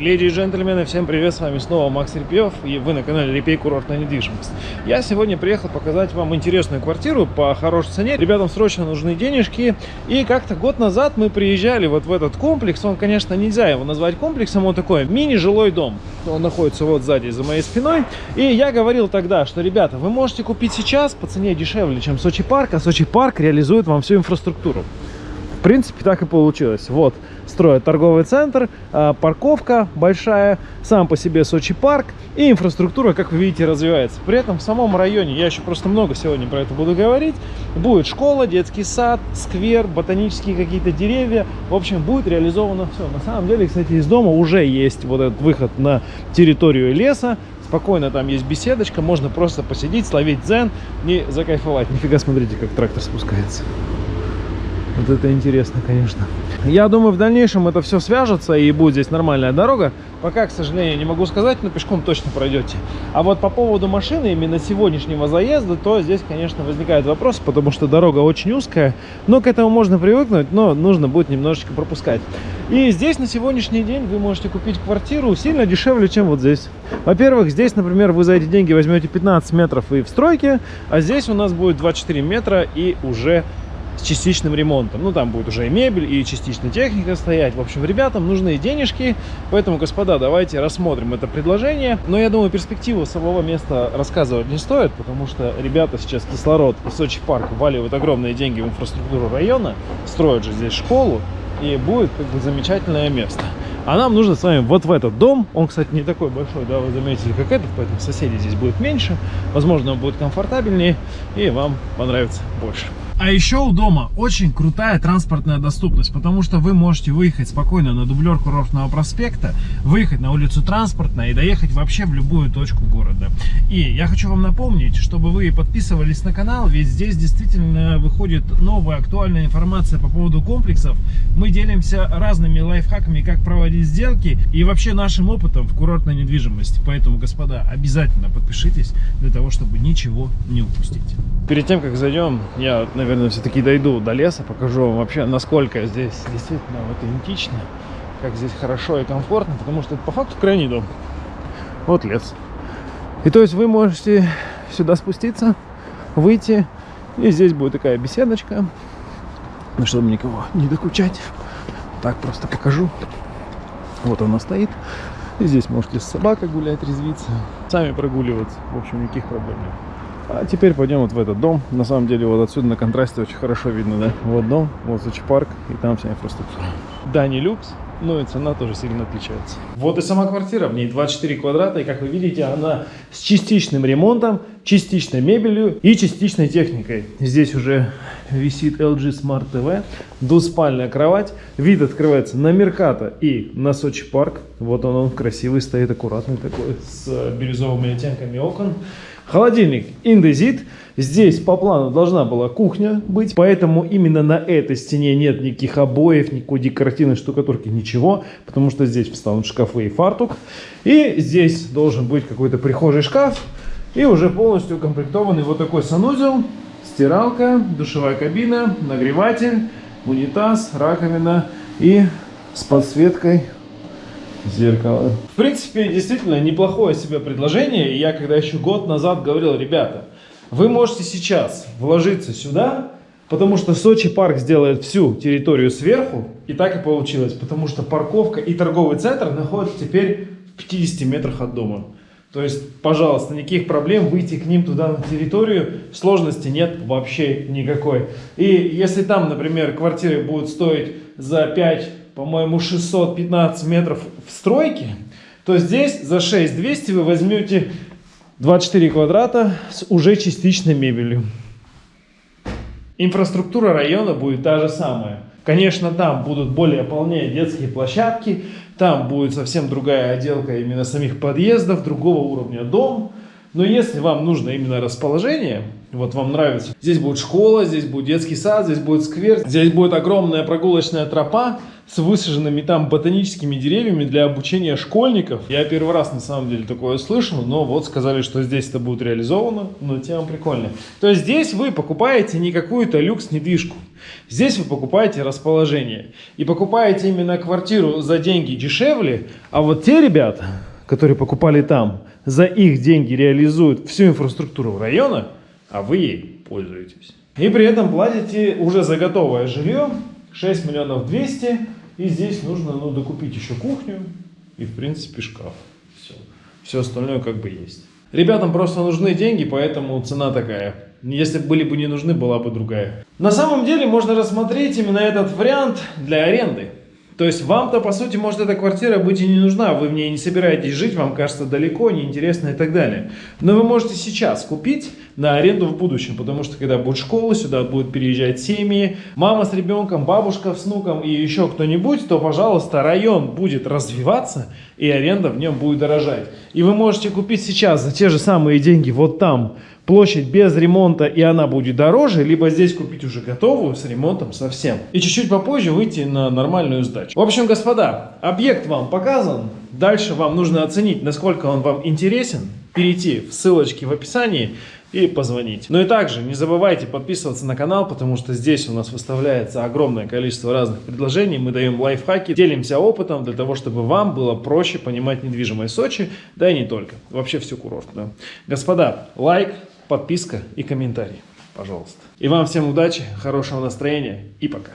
Леди и джентльмены, всем привет, с вами снова Макс Репьев, и вы на канале Репей Курортная недвижимость. Я сегодня приехал показать вам интересную квартиру по хорошей цене. Ребятам срочно нужны денежки, и как-то год назад мы приезжали вот в этот комплекс, он, конечно, нельзя его назвать комплексом, он такой мини-жилой дом. Он находится вот сзади, за моей спиной, и я говорил тогда, что, ребята, вы можете купить сейчас по цене дешевле, чем Сочи Парк, а Сочи Парк реализует вам всю инфраструктуру. Принципе, так и получилось. Вот, строят торговый центр, а, парковка большая, сам по себе Сочи парк и инфраструктура, как вы видите, развивается. При этом в самом районе, я еще просто много сегодня про это буду говорить, будет школа, детский сад, сквер, ботанические какие-то деревья. В общем, будет реализовано все. На самом деле, кстати, из дома уже есть вот этот выход на территорию леса, спокойно там есть беседочка, можно просто посидеть, словить дзен и закайфовать. Нифига, смотрите, как трактор спускается. Вот это интересно, конечно. Я думаю, в дальнейшем это все свяжется и будет здесь нормальная дорога. Пока, к сожалению, не могу сказать, но пешком точно пройдете. А вот по поводу машины, именно сегодняшнего заезда, то здесь, конечно, возникает вопрос, потому что дорога очень узкая. Но к этому можно привыкнуть, но нужно будет немножечко пропускать. И здесь на сегодняшний день вы можете купить квартиру сильно дешевле, чем вот здесь. Во-первых, здесь, например, вы за эти деньги возьмете 15 метров и в стройке, а здесь у нас будет 24 метра и уже с частичным ремонтом. Ну, там будет уже и мебель, и частично техника стоять. В общем, ребятам нужны денежки, поэтому, господа, давайте рассмотрим это предложение. Но я думаю, перспективу самого места рассказывать не стоит, потому что ребята сейчас кислород и Сочи парк вваливают огромные деньги в инфраструктуру района, строят же здесь школу, и будет как бы замечательное место. А нам нужно с вами вот в этот дом. Он, кстати, не такой большой, да, вы заметили, как этот, поэтому соседей здесь будет меньше. Возможно, он будет комфортабельнее и вам понравится больше. А еще у дома очень крутая транспортная доступность, потому что вы можете выехать спокойно на дублер курортного проспекта, выехать на улицу транспортная и доехать вообще в любую точку города. И я хочу вам напомнить, чтобы вы подписывались на канал, ведь здесь действительно выходит новая актуальная информация по поводу комплексов. Мы делимся разными лайфхаками, как проводить сделки и вообще нашим опытом в курортной недвижимости. Поэтому, господа, обязательно подпишитесь для того, чтобы ничего не упустить. Перед тем, как зайдем, я, наверное, все-таки дойду до леса, покажу вам вообще, насколько здесь действительно аутентично, как здесь хорошо и комфортно, потому что это по факту крайний дом. Вот лес. И то есть вы можете сюда спуститься, выйти, и здесь будет такая беседочка, ну, чтобы никого не докучать. Так просто покажу. Вот она стоит. И здесь можете с собакой гулять, резвиться, сами прогуливаться. В общем, никаких проблем нет. А теперь пойдем вот в этот дом. На самом деле вот отсюда на контрасте очень хорошо видно, да? Вот дом, вот Сочи парк, и там вся инфраструктура. Да, не люкс, но и цена тоже сильно отличается. Вот и сама квартира, в ней 24 квадрата, и как вы видите, она с частичным ремонтом, частичной мебелью и частичной техникой. Здесь уже висит LG Smart TV, двуспальная кровать, вид открывается на Мерката и на Сочи парк. Вот он, он красивый, стоит аккуратный такой, с бирюзовыми оттенками окон. Холодильник индезит. Здесь по плану должна была кухня быть, поэтому именно на этой стене нет никаких обоев, никакой декоративной штукатурки, ничего, потому что здесь встанут шкафы и фартук. И здесь должен быть какой-то прихожий шкаф и уже полностью укомплектованный вот такой санузел, стиралка, душевая кабина, нагреватель, унитаз, раковина и с подсветкой зеркало. В принципе, действительно неплохое себе предложение. Я когда еще год назад говорил, ребята, вы можете сейчас вложиться сюда, потому что Сочи парк сделает всю территорию сверху. И так и получилось, потому что парковка и торговый центр находятся теперь в 50 метрах от дома. То есть, пожалуйста, никаких проблем выйти к ним туда на территорию, сложности нет вообще никакой. И если там, например, квартиры будут стоить за 5 по-моему, 615 метров в стройке, то здесь за 6200 вы возьмете 24 квадрата с уже частичной мебелью. Инфраструктура района будет та же самая. Конечно, там будут более полнее детские площадки, там будет совсем другая отделка именно самих подъездов, другого уровня дом. Но если вам нужно именно расположение, вот вам нравится, здесь будет школа, здесь будет детский сад, здесь будет сквер, здесь будет огромная прогулочная тропа, с высаженными там ботаническими деревьями для обучения школьников. Я первый раз на самом деле такое слышал, но вот сказали, что здесь это будет реализовано, но тема прикольная. То есть здесь вы покупаете не какую-то люкс-недвижку. Здесь вы покупаете расположение. И покупаете именно квартиру за деньги дешевле, а вот те ребята, которые покупали там, за их деньги реализуют всю инфраструктуру района, а вы ей пользуетесь. И при этом платите уже за готовое жилье 6 миллионов 200, и здесь нужно ну, докупить еще кухню и в принципе шкаф. Все. Все остальное как бы есть. Ребятам просто нужны деньги, поэтому цена такая. Если бы были бы не нужны, была бы другая. На самом деле можно рассмотреть именно этот вариант для аренды. То есть вам-то, по сути, может эта квартира быть и не нужна, вы в ней не собираетесь жить, вам кажется далеко, неинтересно и так далее. Но вы можете сейчас купить на аренду в будущем, потому что когда будет школа, сюда будут переезжать семьи, мама с ребенком, бабушка с внуком и еще кто-нибудь, то, пожалуйста, район будет развиваться и аренда в нем будет дорожать. И вы можете купить сейчас за те же самые деньги вот там, площадь без ремонта и она будет дороже, либо здесь купить уже готовую с ремонтом совсем. И чуть-чуть попозже выйти на нормальную сдачу. В общем, господа, объект вам показан. Дальше вам нужно оценить, насколько он вам интересен, перейти в ссылочки в описании и позвонить. Ну и также не забывайте подписываться на канал, потому что здесь у нас выставляется огромное количество разных предложений. Мы даем лайфхаки, делимся опытом для того, чтобы вам было проще понимать недвижимость Сочи, да и не только. Вообще всю курорт. Да. Господа, лайк, подписка и комментарий, пожалуйста. И вам всем удачи, хорошего настроения и пока.